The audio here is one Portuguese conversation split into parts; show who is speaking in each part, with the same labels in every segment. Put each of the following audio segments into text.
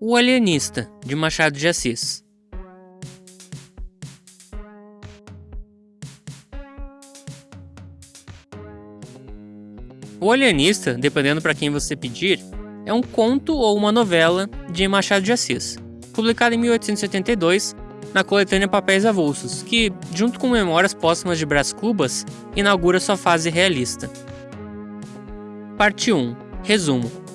Speaker 1: O Alienista, de Machado de Assis. O Alienista, dependendo para quem você pedir, é um conto ou uma novela de Machado de Assis, publicado em 1872 na coletânea Papéis Avulsos, que, junto com Memórias Póstumas de Brás Cubas, inaugura sua fase realista. Parte 1 Resumo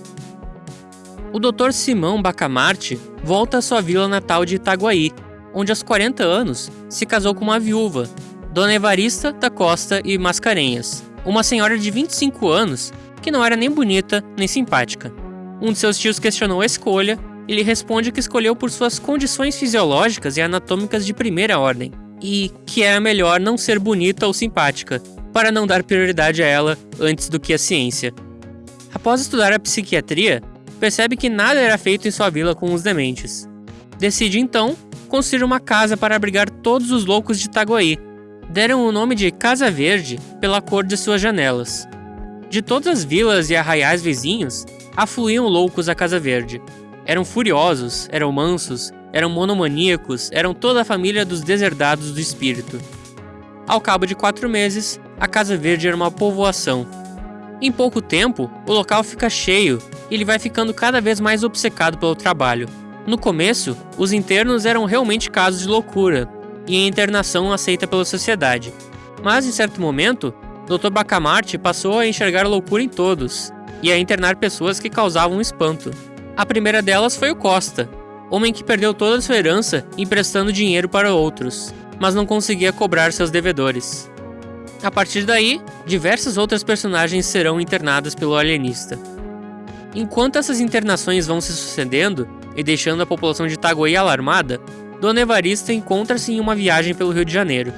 Speaker 1: o Dr. Simão Bacamarte volta à sua vila natal de Itaguaí, onde aos 40 anos se casou com uma viúva, Dona Evarista da Costa e Mascarenhas, uma senhora de 25 anos que não era nem bonita nem simpática. Um de seus tios questionou a escolha e lhe responde que escolheu por suas condições fisiológicas e anatômicas de primeira ordem, e que era melhor não ser bonita ou simpática, para não dar prioridade a ela antes do que a ciência. Após estudar a psiquiatria, percebe que nada era feito em sua vila com os dementes. Decide então construir uma casa para abrigar todos os loucos de Itaguaí. Deram o nome de Casa Verde pela cor de suas janelas. De todas as vilas e arraiais vizinhos, afluíam loucos à Casa Verde. Eram furiosos, eram mansos, eram monomaníacos, eram toda a família dos deserdados do espírito. Ao cabo de quatro meses, a Casa Verde era uma povoação. Em pouco tempo, o local fica cheio ele vai ficando cada vez mais obcecado pelo trabalho. No começo, os internos eram realmente casos de loucura, e a internação aceita pela sociedade. Mas, em certo momento, Dr. Bacamarte passou a enxergar loucura em todos, e a internar pessoas que causavam espanto. A primeira delas foi o Costa, homem que perdeu toda a sua herança emprestando dinheiro para outros, mas não conseguia cobrar seus devedores. A partir daí, diversas outras personagens serão internadas pelo alienista. Enquanto essas internações vão se sucedendo e deixando a população de Itaguaí alarmada, Dona Evarista encontra-se em uma viagem pelo Rio de Janeiro.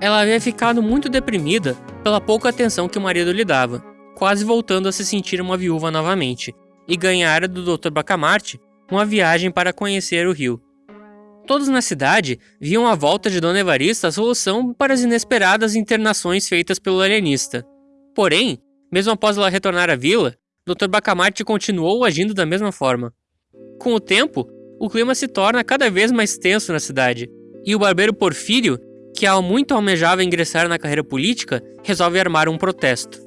Speaker 1: Ela havia ficado muito deprimida pela pouca atenção que o marido lhe dava, quase voltando a se sentir uma viúva novamente, e ganhara do Dr. Bacamarte uma viagem para conhecer o Rio. Todos na cidade viam a volta de Dona Evarista a solução para as inesperadas internações feitas pelo alienista. Porém, mesmo após ela retornar à vila, Dr. Bacamarte continuou agindo da mesma forma. Com o tempo, o clima se torna cada vez mais tenso na cidade, e o barbeiro Porfírio, que há muito almejava ingressar na carreira política, resolve armar um protesto.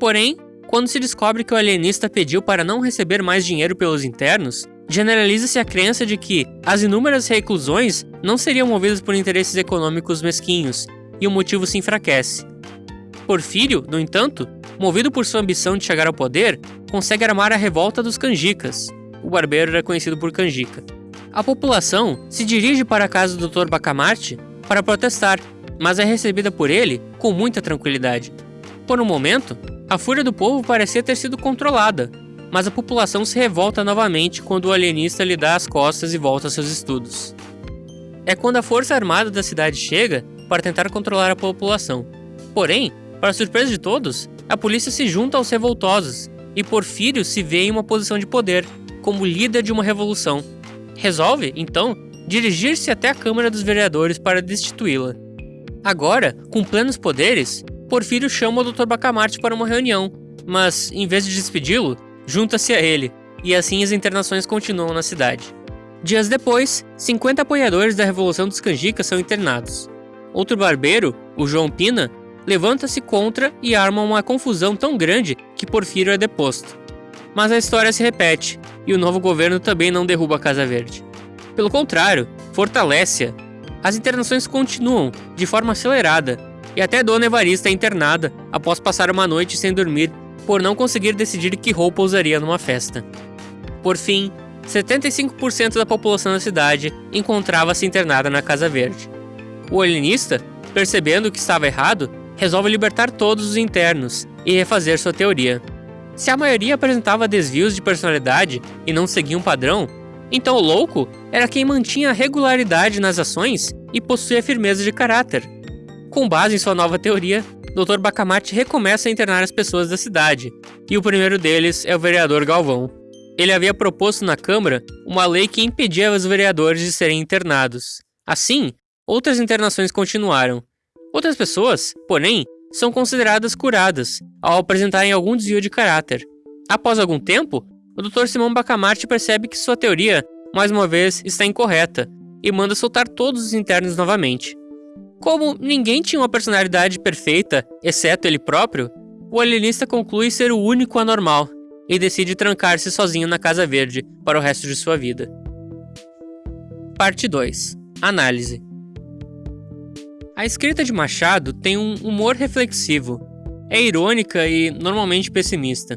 Speaker 1: Porém, quando se descobre que o alienista pediu para não receber mais dinheiro pelos internos, generaliza-se a crença de que as inúmeras reclusões não seriam movidas por interesses econômicos mesquinhos, e o motivo se enfraquece. Porfírio, no entanto, movido por sua ambição de chegar ao poder, consegue armar a revolta dos canjicas. O barbeiro era conhecido por canjica. A população se dirige para a casa do Dr. Bacamarte para protestar, mas é recebida por ele com muita tranquilidade. Por um momento, a fúria do povo parecia ter sido controlada, mas a população se revolta novamente quando o alienista lhe dá as costas e volta aos seus estudos. É quando a força armada da cidade chega para tentar controlar a população. Porém, para surpresa de todos, a polícia se junta aos revoltosos e Porfírio se vê em uma posição de poder, como líder de uma revolução. Resolve, então, dirigir-se até a Câmara dos Vereadores para destituí-la. Agora, com plenos poderes, Porfírio chama o Dr. Bacamarte para uma reunião, mas, em vez de despedi-lo, junta-se a ele, e assim as internações continuam na cidade. Dias depois, 50 apoiadores da Revolução dos Canjicas são internados. Outro barbeiro, o João Pina, levanta-se contra e arma uma confusão tão grande que Porfírio é deposto. Mas a história se repete, e o novo governo também não derruba a Casa Verde. Pelo contrário, fortalece-a. As internações continuam, de forma acelerada, e até Dona Evarista é internada após passar uma noite sem dormir por não conseguir decidir que roupa usaria numa festa. Por fim, 75% da população da cidade encontrava-se internada na Casa Verde. O alienista, percebendo que estava errado, resolve libertar todos os internos e refazer sua teoria. Se a maioria apresentava desvios de personalidade e não seguia um padrão, então o louco era quem mantinha regularidade nas ações e possuía firmeza de caráter. Com base em sua nova teoria, Dr. Bacamarte recomeça a internar as pessoas da cidade, e o primeiro deles é o vereador Galvão. Ele havia proposto na Câmara uma lei que impedia os vereadores de serem internados. Assim, outras internações continuaram, Outras pessoas, porém, são consideradas curadas ao apresentarem algum desvio de caráter. Após algum tempo, o Dr. Simão Bacamarte percebe que sua teoria mais uma vez, está incorreta e manda soltar todos os internos novamente. Como ninguém tinha uma personalidade perfeita, exceto ele próprio, o alienista conclui ser o único anormal e decide trancar-se sozinho na Casa Verde para o resto de sua vida. Parte 2 Análise A escrita de Machado tem um humor reflexivo, é irônica e normalmente pessimista.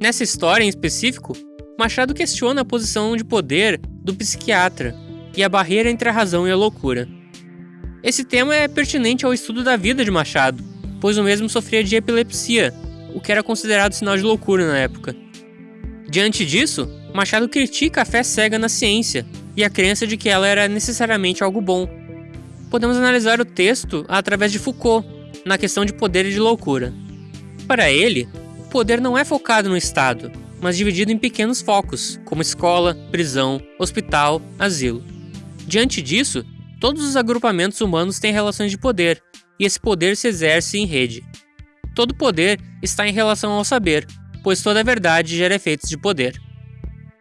Speaker 1: Nessa história em específico, Machado questiona a posição de poder do psiquiatra e a barreira entre a razão e a loucura. Esse tema é pertinente ao estudo da vida de Machado, pois o mesmo sofria de epilepsia, o que era considerado sinal de loucura na época. Diante disso, Machado critica a fé cega na ciência e a crença de que ela era necessariamente algo bom. Podemos analisar o texto através de Foucault, na questão de poder e de loucura. Para ele, o poder não é focado no Estado, mas dividido em pequenos focos, como escola, prisão, hospital, asilo. Diante disso, todos os agrupamentos humanos têm relações de poder, e esse poder se exerce em rede. Todo poder está em relação ao saber, pois toda verdade gera efeitos de poder.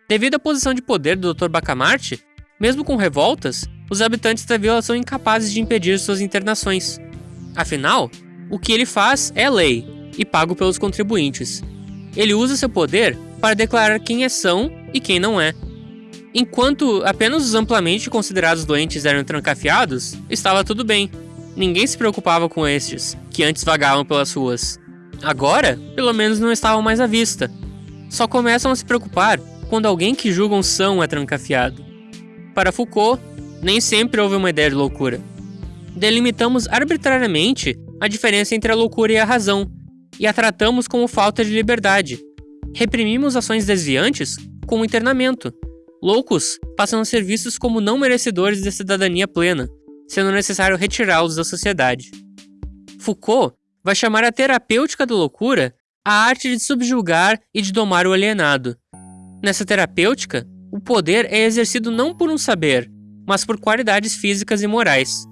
Speaker 1: Devido à posição de poder do Dr. Bacamarte, mesmo com revoltas, os habitantes da vila são incapazes de impedir suas internações. Afinal, o que ele faz é lei e pago pelos contribuintes. Ele usa seu poder para declarar quem é são e quem não é. Enquanto apenas os amplamente considerados doentes eram trancafiados, estava tudo bem. Ninguém se preocupava com estes, que antes vagavam pelas ruas. Agora, pelo menos não estavam mais à vista. Só começam a se preocupar quando alguém que julgam são é trancafiado. Para Foucault, nem sempre houve uma ideia de loucura. Delimitamos arbitrariamente a diferença entre a loucura e a razão, e a tratamos como falta de liberdade. Reprimimos ações desviantes como internamento. Loucos passam a ser vistos como não merecedores de cidadania plena, sendo necessário retirá-los da sociedade. Foucault vai chamar a terapêutica da loucura a arte de subjugar e de domar o alienado. Nessa terapêutica, o poder é exercido não por um saber, mas por qualidades físicas e morais.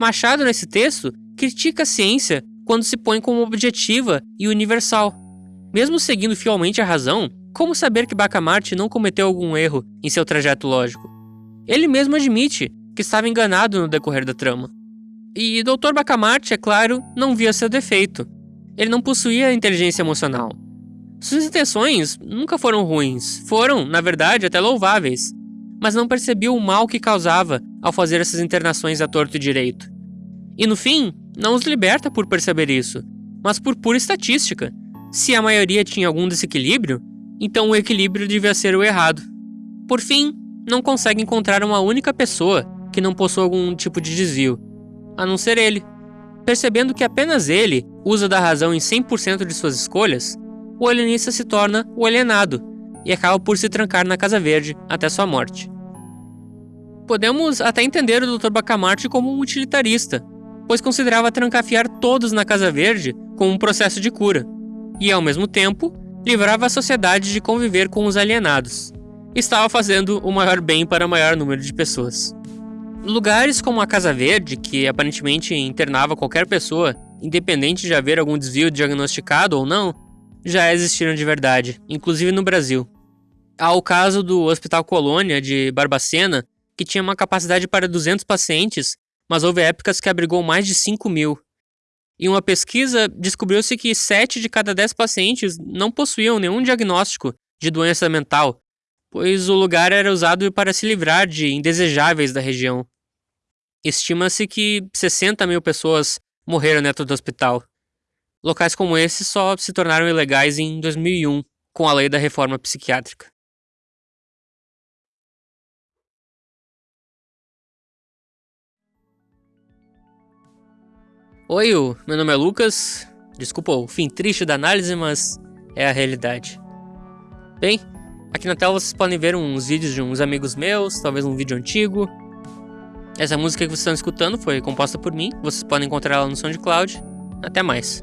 Speaker 1: Machado, nesse texto, critica a ciência quando se põe como objetiva e universal. Mesmo seguindo fielmente a razão, como saber que Bacamarte não cometeu algum erro em seu trajeto lógico? Ele mesmo admite que estava enganado no decorrer da trama. E Dr. Bacamarte, é claro, não via seu defeito. Ele não possuía inteligência emocional. Suas intenções nunca foram ruins, foram, na verdade, até louváveis, mas não percebia o mal que causava ao fazer essas internações a torto e direito. E no fim, não os liberta por perceber isso, mas por pura estatística. Se a maioria tinha algum desequilíbrio, então o equilíbrio devia ser o errado. Por fim, não consegue encontrar uma única pessoa que não possua algum tipo de desvio, a não ser ele. Percebendo que apenas ele usa da razão em 100% de suas escolhas, o alienista se torna o alienado e acaba por se trancar na Casa Verde até sua morte. Podemos até entender o Dr. Bacamarte como um utilitarista, pois considerava trancafiar todos na Casa Verde como um processo de cura, e ao mesmo tempo livrava a sociedade de conviver com os alienados. Estava fazendo o maior bem para o maior número de pessoas. Lugares como a Casa Verde, que aparentemente internava qualquer pessoa, independente de haver algum desvio diagnosticado ou não, já existiram de verdade, inclusive no Brasil. Há o caso do Hospital Colônia de Barbacena, que tinha uma capacidade para 200 pacientes mas houve épocas que abrigou mais de 5 mil. Em uma pesquisa, descobriu-se que 7 de cada 10 pacientes não possuíam nenhum diagnóstico de doença mental, pois o lugar era usado para se livrar de indesejáveis da região. Estima-se que 60 mil pessoas morreram dentro do hospital. Locais como esse só se tornaram ilegais em 2001, com a lei da reforma psiquiátrica. Oi, meu nome é Lucas. Desculpa o fim triste da análise, mas é a realidade. Bem, aqui na tela vocês podem ver uns vídeos de uns amigos meus, talvez um vídeo antigo. Essa música que vocês estão escutando foi composta por mim, vocês podem encontrar ela no SoundCloud. Até mais.